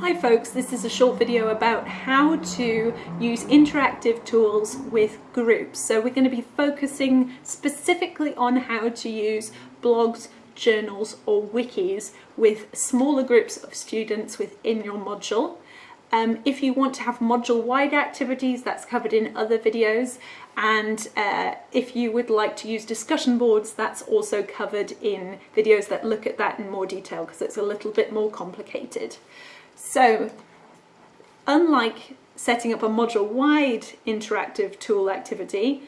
Hi folks, this is a short video about how to use interactive tools with groups. So we're going to be focusing specifically on how to use blogs, journals or wikis with smaller groups of students within your module. Um, if you want to have module-wide activities, that's covered in other videos. And uh, if you would like to use discussion boards, that's also covered in videos that look at that in more detail because it's a little bit more complicated. So, unlike setting up a module-wide interactive tool activity,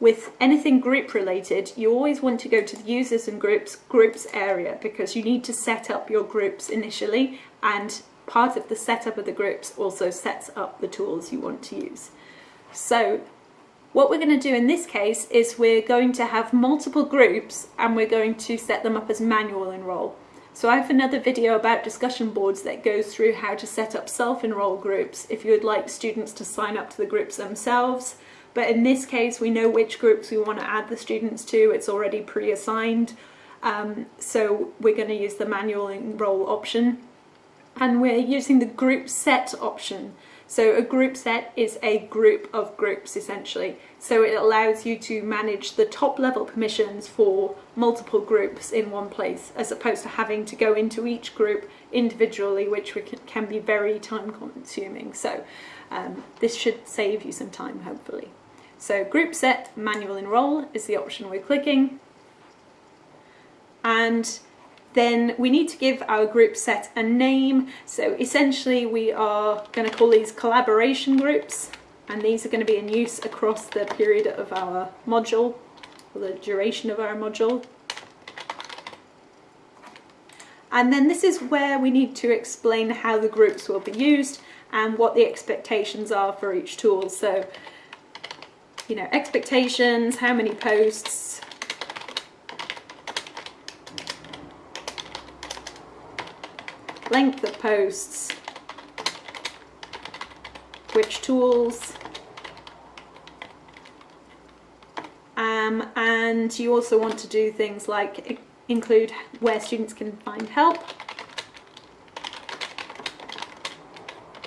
with anything group related, you always want to go to the users and groups groups area because you need to set up your groups initially and part of the setup of the groups also sets up the tools you want to use. So what we're going to do in this case is we're going to have multiple groups and we're going to set them up as manual enroll. So I have another video about discussion boards that goes through how to set up self-enroll groups if you would like students to sign up to the groups themselves. But in this case, we know which groups we want to add the students to. It's already pre-assigned. Um, so we're going to use the manual enroll option and we're using the group set option. So a group set is a group of groups essentially. So it allows you to manage the top level permissions for multiple groups in one place as opposed to having to go into each group individually which can be very time consuming. So um, this should save you some time hopefully. So group set manual enroll is the option we're clicking and then we need to give our group set a name. So essentially we are going to call these collaboration groups and these are going to be in use across the period of our module or the duration of our module. And then this is where we need to explain how the groups will be used and what the expectations are for each tool. So, you know, expectations, how many posts, length of posts, which tools, um, and you also want to do things like include where students can find help,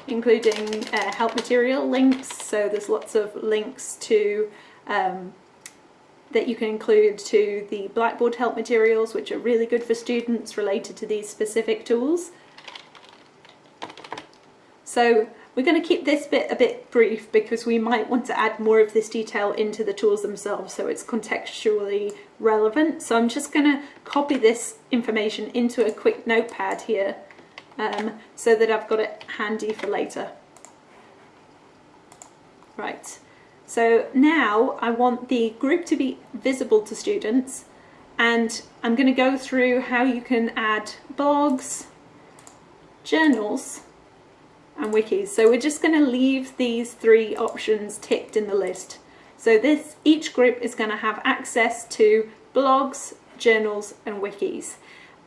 including uh, help material links, so there's lots of links to um, that you can include to the Blackboard help materials which are really good for students related to these specific tools. So we're going to keep this bit a bit brief because we might want to add more of this detail into the tools themselves so it's contextually relevant. So I'm just going to copy this information into a quick notepad here um, so that I've got it handy for later. Right, so now I want the group to be visible to students and I'm going to go through how you can add blogs, journals, and wikis. So we're just going to leave these three options ticked in the list. So this each group is going to have access to blogs, journals and wikis.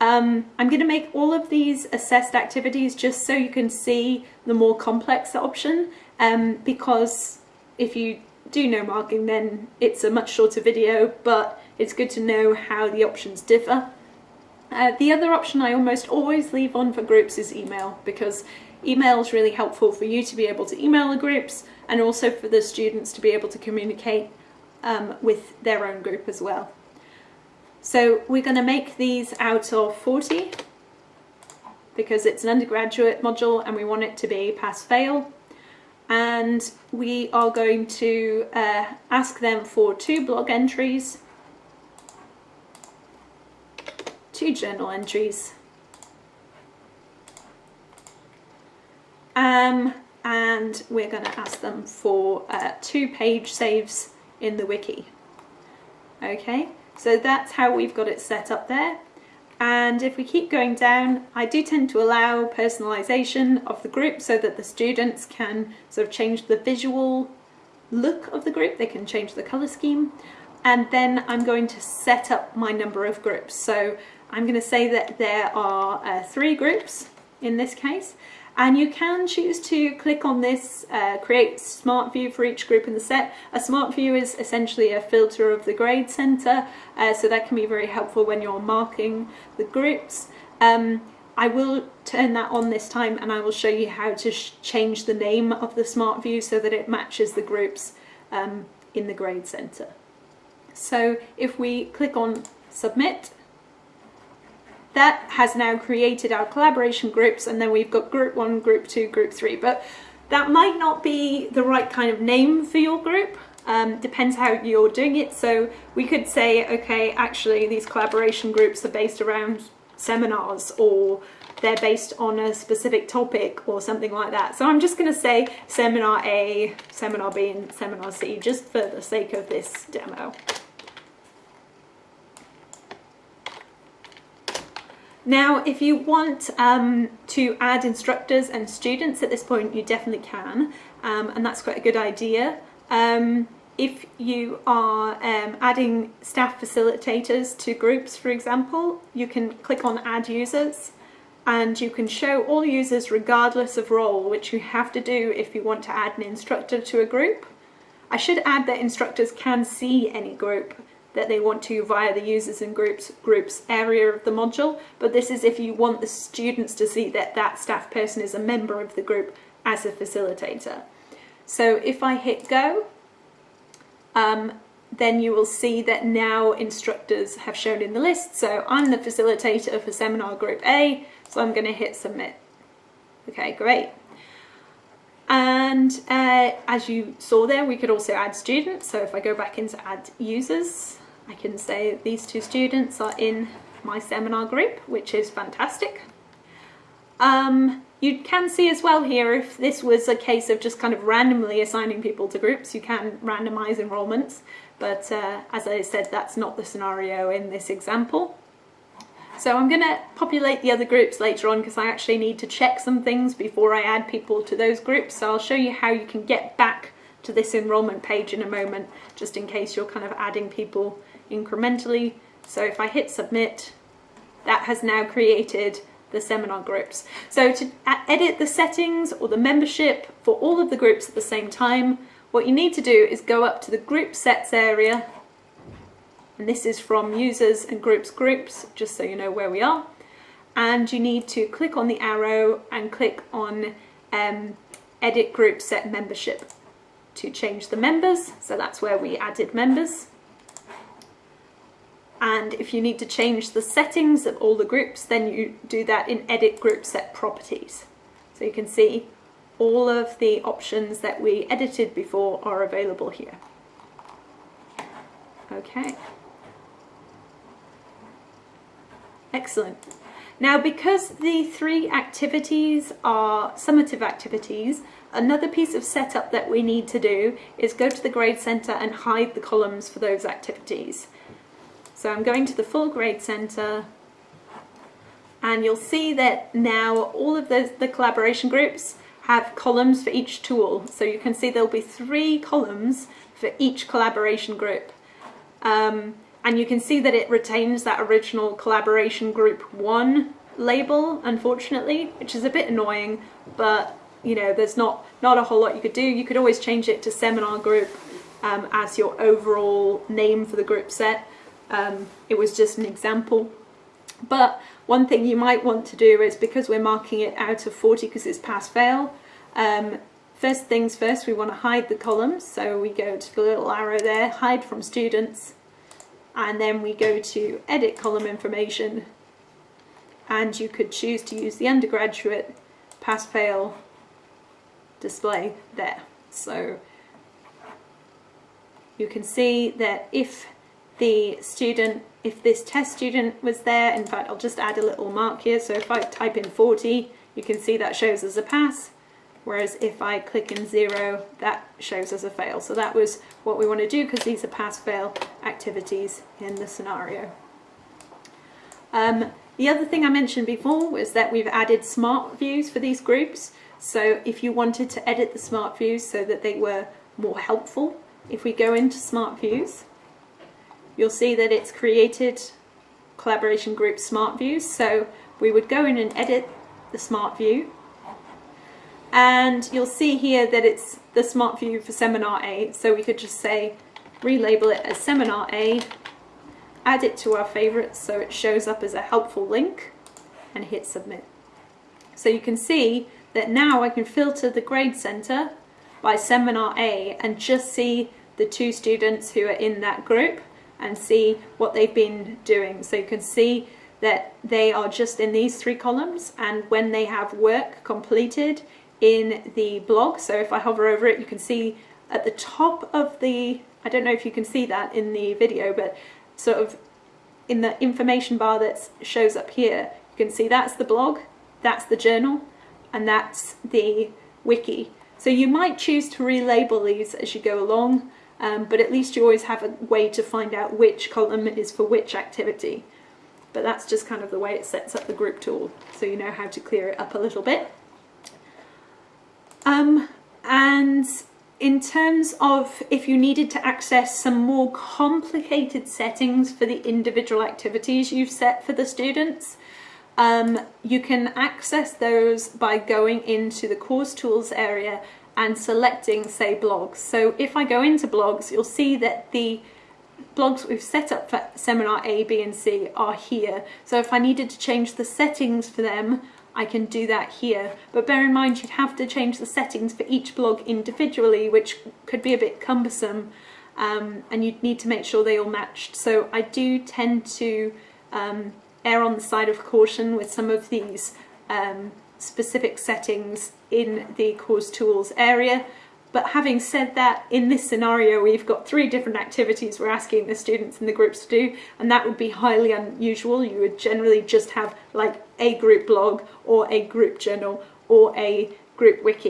Um, I'm going to make all of these assessed activities just so you can see the more complex option um, because if you do know marking then it's a much shorter video but it's good to know how the options differ. Uh, the other option I almost always leave on for groups is email because Email is really helpful for you to be able to email the groups and also for the students to be able to communicate um, with their own group as well. So we're going to make these out of 40 because it's an undergraduate module and we want it to be pass-fail. And we are going to uh, ask them for two blog entries, two journal entries, Um, and we're going to ask them for uh, two page saves in the wiki. Okay, so that's how we've got it set up there. And if we keep going down, I do tend to allow personalization of the group so that the students can sort of change the visual look of the group. They can change the color scheme. And then I'm going to set up my number of groups. So I'm going to say that there are uh, three groups in this case and you can choose to click on this uh, create smart view for each group in the set. A smart view is essentially a filter of the grade center uh, so that can be very helpful when you're marking the groups. Um, I will turn that on this time and I will show you how to change the name of the smart view so that it matches the groups um, in the grade center. So if we click on submit, that has now created our collaboration groups and then we've got group one, group two, group three. But that might not be the right kind of name for your group. Um, depends how you're doing it. So we could say, okay, actually these collaboration groups are based around seminars or they're based on a specific topic or something like that. So I'm just going to say seminar A, seminar B and seminar C just for the sake of this demo. Now, if you want um, to add instructors and students at this point, you definitely can, um, and that's quite a good idea. Um, if you are um, adding staff facilitators to groups, for example, you can click on Add Users, and you can show all users regardless of role, which you have to do if you want to add an instructor to a group. I should add that instructors can see any group that they want to via the users and groups groups area of the module but this is if you want the students to see that that staff person is a member of the group as a facilitator. So if I hit go um, then you will see that now instructors have shown in the list. So I'm the facilitator for seminar group A so I'm going to hit submit. Okay great and uh, as you saw there, we could also add students. So if I go back into add users, I can say these two students are in my seminar group, which is fantastic. Um, you can see as well here, if this was a case of just kind of randomly assigning people to groups, you can randomize enrollments. But uh, as I said, that's not the scenario in this example. So I'm going to populate the other groups later on because I actually need to check some things before I add people to those groups. So I'll show you how you can get back to this enrolment page in a moment, just in case you're kind of adding people incrementally. So if I hit submit, that has now created the seminar groups. So to uh, edit the settings or the membership for all of the groups at the same time, what you need to do is go up to the group sets area and this is from users and groups groups just so you know where we are. And you need to click on the arrow and click on um, edit group set membership to change the members. So that's where we added members. And if you need to change the settings of all the groups then you do that in edit group set properties. So you can see all of the options that we edited before are available here. Okay Excellent. Now, because the three activities are summative activities, another piece of setup that we need to do is go to the grade center and hide the columns for those activities. So I'm going to the full grade center and you'll see that now all of the, the collaboration groups have columns for each tool. So you can see there'll be three columns for each collaboration group. Um, and you can see that it retains that original collaboration group one label unfortunately which is a bit annoying but you know there's not not a whole lot you could do. You could always change it to seminar group um, as your overall name for the group set. Um, it was just an example. But one thing you might want to do is because we're marking it out of 40 because it's pass fail um, first things first we want to hide the columns. So we go to the little arrow there hide from students and then we go to edit column information. And you could choose to use the undergraduate pass fail display there. So you can see that if the student if this test student was there in fact I'll just add a little mark here. So if I type in 40 you can see that shows as a pass whereas if I click in zero, that shows as a fail. So that was what we want to do because these are pass-fail activities in the scenario. Um, the other thing I mentioned before was that we've added smart views for these groups. So if you wanted to edit the smart views so that they were more helpful, if we go into smart views, you'll see that it's created collaboration group smart views. So we would go in and edit the smart view and you'll see here that it's the smart view for seminar A so we could just say relabel it as seminar A add it to our favorites so it shows up as a helpful link and hit submit. So you can see that now I can filter the grade center by seminar A and just see the two students who are in that group and see what they've been doing. So you can see that they are just in these three columns and when they have work completed in the blog, so if I hover over it you can see at the top of the, I don't know if you can see that in the video, but sort of in the information bar that shows up here, you can see that's the blog, that's the journal, and that's the wiki. So you might choose to relabel these as you go along, um, but at least you always have a way to find out which column is for which activity. But that's just kind of the way it sets up the group tool, so you know how to clear it up a little bit. Um, and in terms of if you needed to access some more complicated settings for the individual activities you've set for the students, um, you can access those by going into the course tools area and selecting say blogs. So if I go into blogs you'll see that the blogs we've set up for seminar A, B and C are here. So if I needed to change the settings for them I can do that here. But bear in mind you'd have to change the settings for each blog individually, which could be a bit cumbersome, um, and you'd need to make sure they all matched. So I do tend to um, err on the side of caution with some of these um, specific settings in the course tools area. But having said that, in this scenario, we've got three different activities we're asking the students in the groups to do, and that would be highly unusual. You would generally just have like a group blog or a group journal or a group wiki.